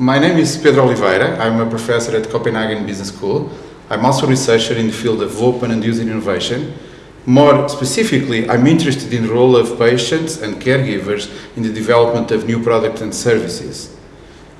my name is Pedro Oliveira. I'm a professor at Copenhagen Business School. I'm also a researcher in the field of open and user innovation. More specifically, I'm interested in the role of patients and caregivers in the development of new products and services.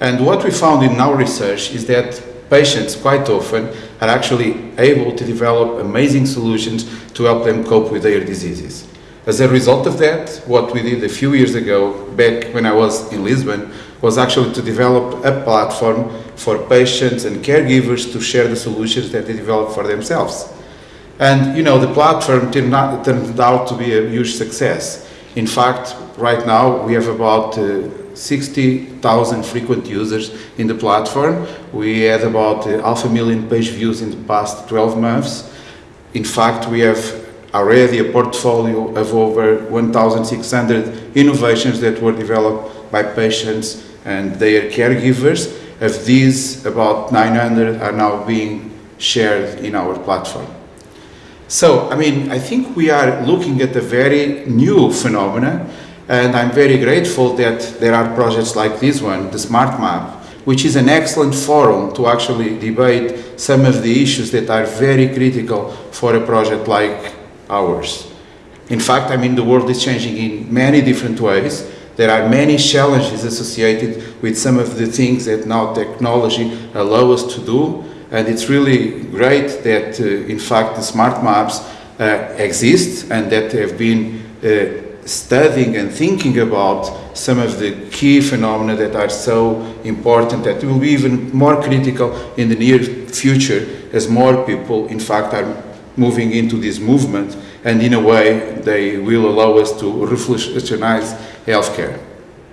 And what we found in our research is that patients quite often are actually able to develop amazing solutions to help them cope with their diseases. As a result of that, what we did a few years ago, back when I was in Lisbon, was actually to develop a platform for patients and caregivers to share the solutions that they develop for themselves. And, you know, the platform turned out, turned out to be a huge success. In fact, right now we have about uh, 60,000 frequent users in the platform. We had about uh, half a million page views in the past 12 months. In fact, we have already a portfolio of over 1,600 innovations that were developed by patients and their caregivers. Of these, about 900 are now being shared in our platform. So, I mean, I think we are looking at a very new phenomenon, and I'm very grateful that there are projects like this one, the Smart Map, which is an excellent forum to actually debate some of the issues that are very critical for a project like ours. In fact, I mean, the world is changing in many different ways. There are many challenges associated with some of the things that now technology allow us to do. And it's really great that, uh, in fact, the smart maps uh, exist and that they have been uh, studying and thinking about some of the key phenomena that are so important that will be even more critical in the near future as more people, in fact, are moving into this movement and in a way they will allow us to revolutionize healthcare.